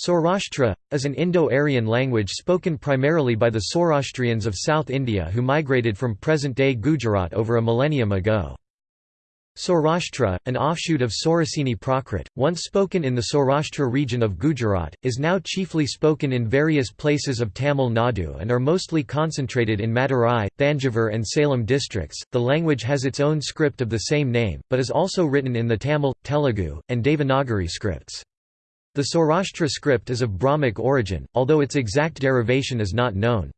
Saurashtra, is an Indo-Aryan language spoken primarily by the Saurashtrians of South India who migrated from present-day Gujarat over a millennium ago. Saurashtra, an offshoot of Sauraseni Prakrit, once spoken in the Saurashtra region of Gujarat, is now chiefly spoken in various places of Tamil Nadu and are mostly concentrated in Madurai, Thanjavur and Salem districts. The language has its own script of the same name, but is also written in the Tamil, Telugu, and Devanagari scripts. The Saurashtra script is of Brahmic origin, although its exact derivation is not known.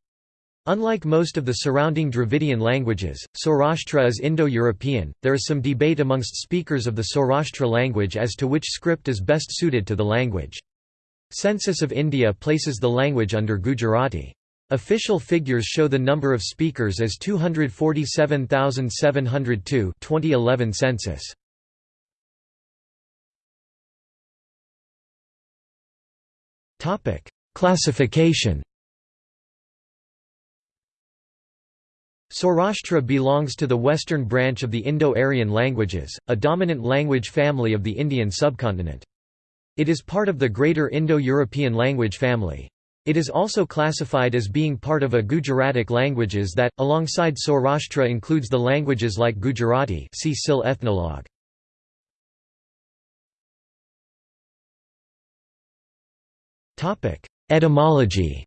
Unlike most of the surrounding Dravidian languages, Saurashtra is Indo-European. There is some debate amongst speakers of the Saurashtra language as to which script is best suited to the language. Census of India places the language under Gujarati. Official figures show the number of speakers as 247,702 2011 census. Topic: Classification. Saurashtra belongs to the western branch of the Indo-Aryan languages, a dominant language family of the Indian subcontinent. It is part of the Greater Indo-European language family. It is also classified as being part of a Gujaratic languages that, alongside Saurashtra includes the languages like Gujarati see SIL ethnologue. Etymology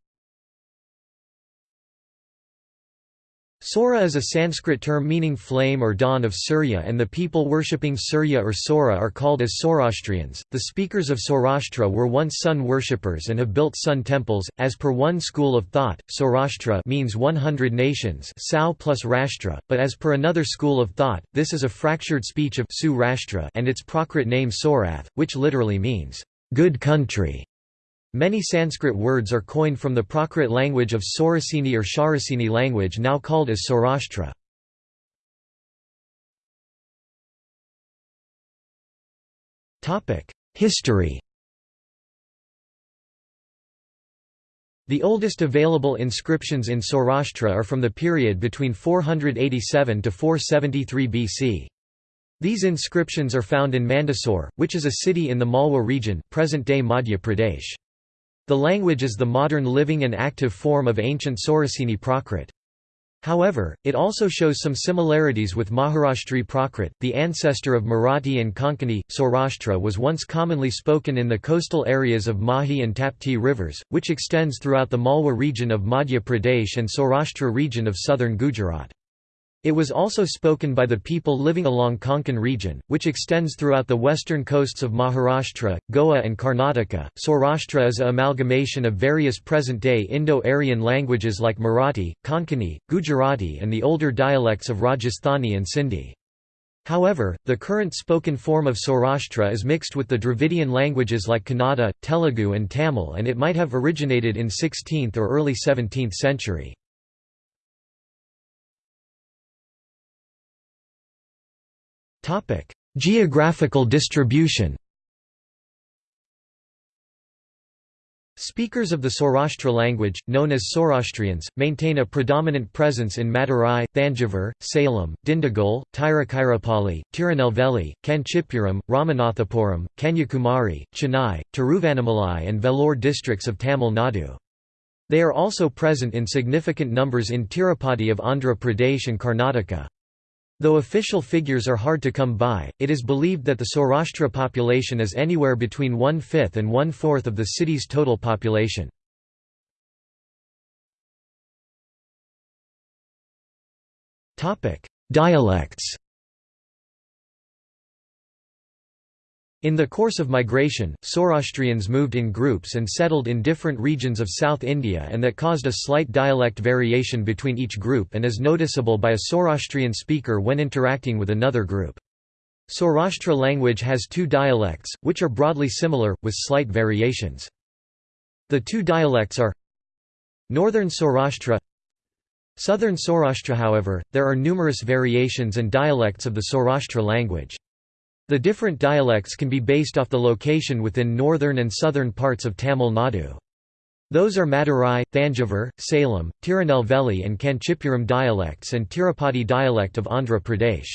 Sora is a Sanskrit term meaning flame or dawn of Surya and the people worshipping Surya or Sora are called as Saurashtrians. The speakers of Saurashtra were once sun worshippers and have built sun temples. As per one school of thought, Saurashtra means 100 nations Sau plus Rashtra, but as per another school of thought, this is a fractured speech of Su Rashtra and its Prakrit name Saurath, which literally means good country. Many Sanskrit words are coined from the Prakrit language of Sauraseni or Shauraseni language now called as Saurashtra. History The oldest available inscriptions in Saurashtra are from the period between 487 to 473 BC. These inscriptions are found in Mandsaur, which is a city in the Malwa region present-day Madhya Pradesh. The language is the modern living and active form of ancient Sauraseni Prakrit. However, it also shows some similarities with Maharashtri Prakrit, the ancestor of Marathi and Konkani. Saurashtra was once commonly spoken in the coastal areas of Mahi and Tapti rivers, which extends throughout the Malwa region of Madhya Pradesh and Saurashtra region of southern Gujarat. It was also spoken by the people living along Konkan region, which extends throughout the western coasts of Maharashtra, Goa and Karnataka. Saurashtra is a amalgamation of various present-day Indo-Aryan languages like Marathi, Konkani, Gujarati and the older dialects of Rajasthani and Sindhi. However, the current spoken form of Saurashtra is mixed with the Dravidian languages like Kannada, Telugu and Tamil and it might have originated in 16th or early 17th century. Topic: Geographical distribution. Speakers of the Saurashtra language, known as Saurashtrians, maintain a predominant presence in Madurai, Thanjavur, Salem, Dindigul, Tiruchirappalli, Tirunelveli, Kanchipuram, Ramanathapuram, Kanyakumari, Chennai, Tiruvannamalai and Vellore districts of Tamil Nadu. They are also present in significant numbers in Tirupati of Andhra Pradesh and Karnataka. Though official figures are hard to come by, it is believed that the Saurashtra population is anywhere between one-fifth and one-fourth of the city's total population. Dialects In the course of migration, Saurashtrians moved in groups and settled in different regions of South India and that caused a slight dialect variation between each group and is noticeable by a Saurashtrian speaker when interacting with another group. Saurashtra language has two dialects, which are broadly similar, with slight variations. The two dialects are Northern Saurashtra Southern Saurashtra however, there are numerous variations and dialects of the Saurashtra language. The different dialects can be based off the location within northern and southern parts of Tamil Nadu. Those are Madurai, Thanjavur, Salem, Tirunelveli and Kanchipuram dialects and Tirupati dialect of Andhra Pradesh.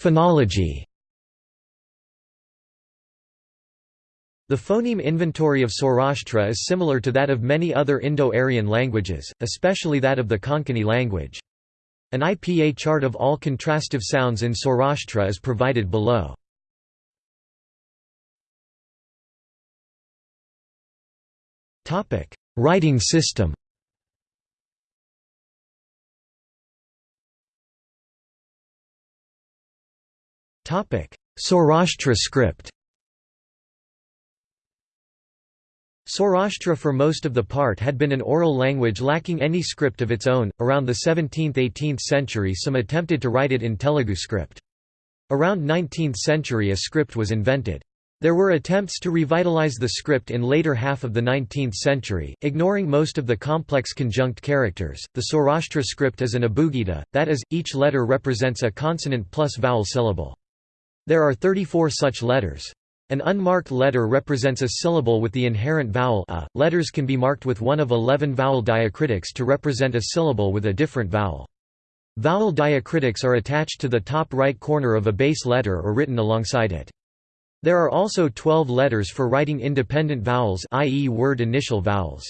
Phonology The phoneme inventory of Saurashtra is similar to that of many other Indo-Aryan languages, especially that of the Konkani language. An IPA chart of all contrastive sounds in Saurashtra is provided below. Writing system Saurashtra script Saurashtra for most of the part had been an oral language lacking any script of its own. Around the 17th–18th century some attempted to write it in Telugu script. Around 19th century a script was invented. There were attempts to revitalize the script in later half of the 19th century, ignoring most of the complex conjunct characters. The Saurashtra script is an abugida, that is, each letter represents a consonant plus vowel syllable. There are 34 such letters. An unmarked letter represents a syllable with the inherent vowel a. Letters can be marked with one of 11 vowel diacritics to represent a syllable with a different vowel. Vowel diacritics are attached to the top right corner of a base letter or written alongside it. There are also 12 letters for writing independent vowels i.e. word initial vowels.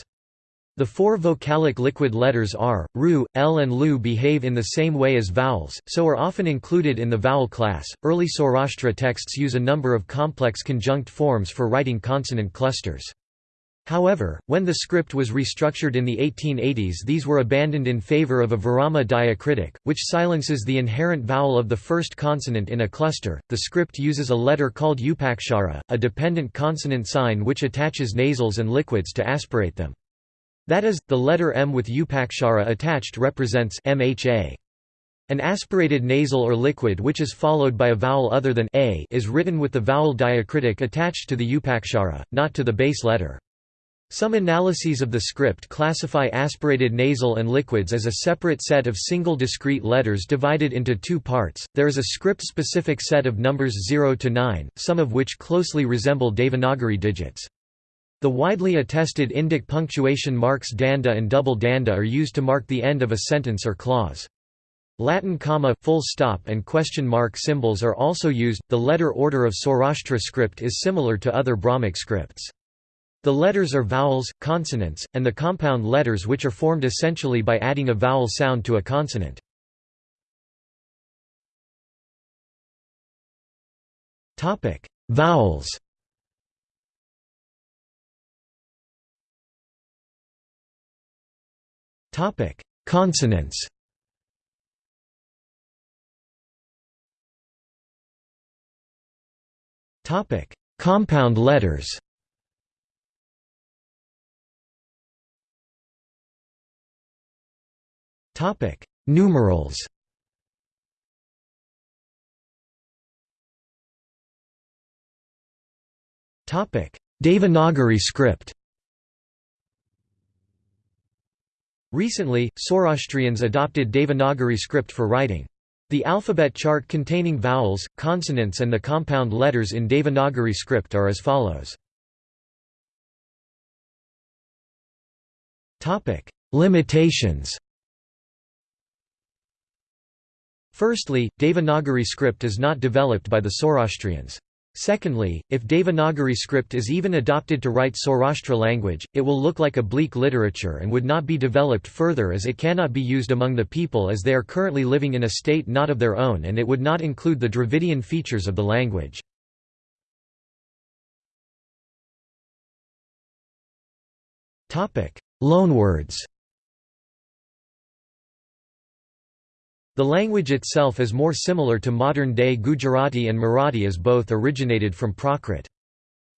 The four vocalic liquid letters R, Ru, L, and Lu behave in the same way as vowels, so are often included in the vowel class. Early Saurashtra texts use a number of complex conjunct forms for writing consonant clusters. However, when the script was restructured in the 1880s, these were abandoned in favor of a virama diacritic, which silences the inherent vowel of the first consonant in a cluster. The script uses a letter called upakshara, a dependent consonant sign which attaches nasals and liquids to aspirate them. That is, the letter M with upakshara attached represents MHA. An aspirated nasal or liquid which is followed by a vowel other than a is written with the vowel diacritic attached to the upakshara, not to the base letter. Some analyses of the script classify aspirated nasal and liquids as a separate set of single discrete letters divided into two parts. There is a script-specific set of numbers 0 to 9, some of which closely resemble Devanagari digits. The widely attested Indic punctuation marks danda and double danda are used to mark the end of a sentence or clause. Latin comma, full stop and question mark symbols are also used. The letter order of Saurashtra script is similar to other Brahmic scripts. The letters are vowels, consonants, and the compound letters which are formed essentially by adding a vowel sound to a consonant. Vowels. Topic: Consonants. Topic: Compound letters. Topic: Numerals. Topic: Devanagari script. Recently, Saurashtrians adopted Devanagari script for writing. The alphabet chart containing vowels, consonants and the compound letters in Devanagari script are as follows. Limitations Firstly, Devanagari script is not developed by the Saurashtrians. Secondly, if Devanagari script is even adopted to write Saurashtra language, it will look like a bleak literature and would not be developed further as it cannot be used among the people as they are currently living in a state not of their own and it would not include the Dravidian features of the language. Loanwords The language itself is more similar to modern-day Gujarati and Marathi as both originated from Prakrit.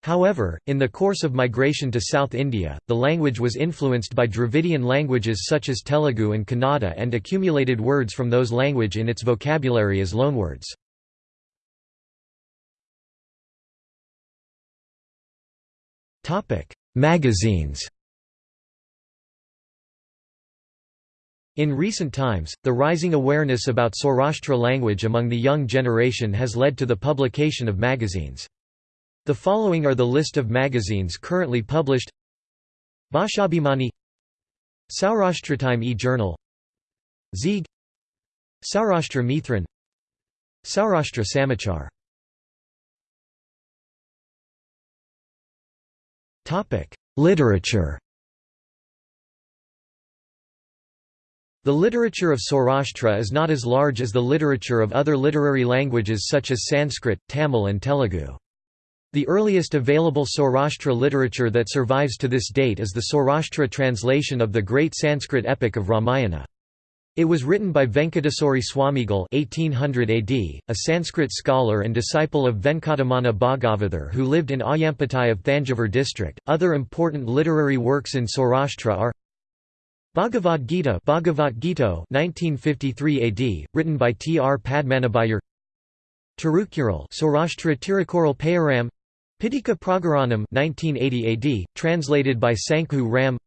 However, in the course of migration to South India, the language was influenced by Dravidian languages such as Telugu and Kannada and accumulated words from those language in its vocabulary as loanwords. Magazines In recent times, the rising awareness about Saurashtra language among the young generation has led to the publication of magazines. The following are the list of magazines currently published. Bhashabhimani Saurashtratime e-journal Zeeg Saurashtra Mithran Saurashtra Samachar. Literature The literature of Saurashtra is not as large as the literature of other literary languages such as Sanskrit, Tamil and Telugu. The earliest available Saurashtra literature that survives to this date is the Saurashtra translation of the great Sanskrit epic of Ramayana. It was written by Venkateswari Swamigal 1800 AD, a Sanskrit scholar and disciple of Venkataramana Bhagavathar who lived in Ayyampettai of Thanjavur district. Other important literary works in Saurashtra are Bhagavad Gita Bhagavat Gita 1953 AD, written by T. R. Padmanabhayar Tirukural Saurashtra Tirukural Payaram Pittika Pragaranam 1980 AD, translated by Sankhu Ram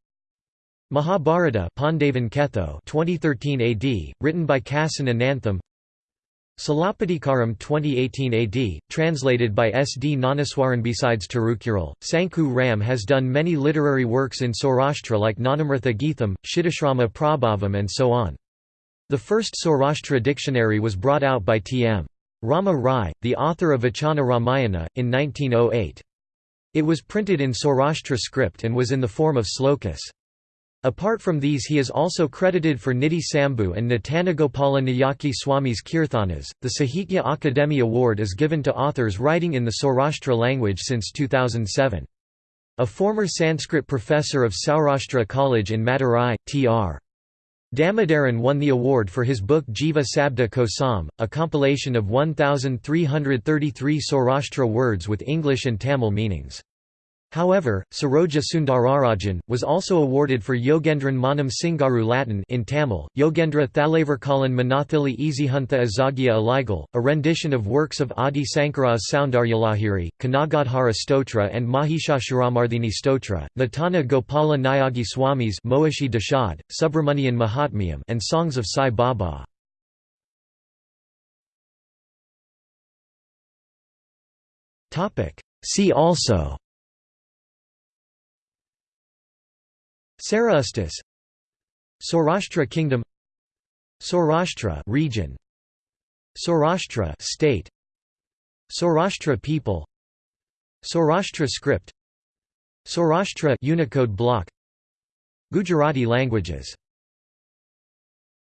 Mahabharata Pandavan Ketho 2013 AD, written by Kasan Anantham Silappatikaram 2018 AD, translated by S. D. Gnanaswaran Besides Tirukural, Sankhu Ram has done many literary works in Saurashtra like Gnanamrita Geetham, Kshittashrama Prabhavam and so on. The first Saurashtra dictionary was brought out by T. M. Rama Rai, the author of Vachana Ramayana, in 1908. It was printed in Saurashtra script and was in the form of slokas. Apart from these he is also credited for Nidhi Sambhu and Natanagopala Nayaki Swami's Kirthanas. The Sahitya Akademi Award is given to authors writing in the Saurashtra language since 2007. A former Sanskrit professor of Saurashtra College in Madurai, Tr. Damodaran won the award for his book Jiva Sabda Kosam, a compilation of 1,333 Saurashtra words with English and Tamil meanings. However, Saroja Sundararajan, was also awarded for Yogendran Manam Singaru Latin in Tamil, Yogendra Thalavarkalan Manathili Easyhuntha Azagya Aligal, a rendition of works of Adi Sankara's Soundaryalahiri, Kanakadhara Stotra and Mahishasuramardini Stotra, Natana Gopala Nayagi Swami's Moashi Dashad, Subramanian Mahatmyam and songs of Sai Baba. See also Saraustis Saurashtra Kingdom. Saurashtra region. Saurashtra state. Saurashtra people. Saurashtra script. Saurashtra Unicode block. Gujarati languages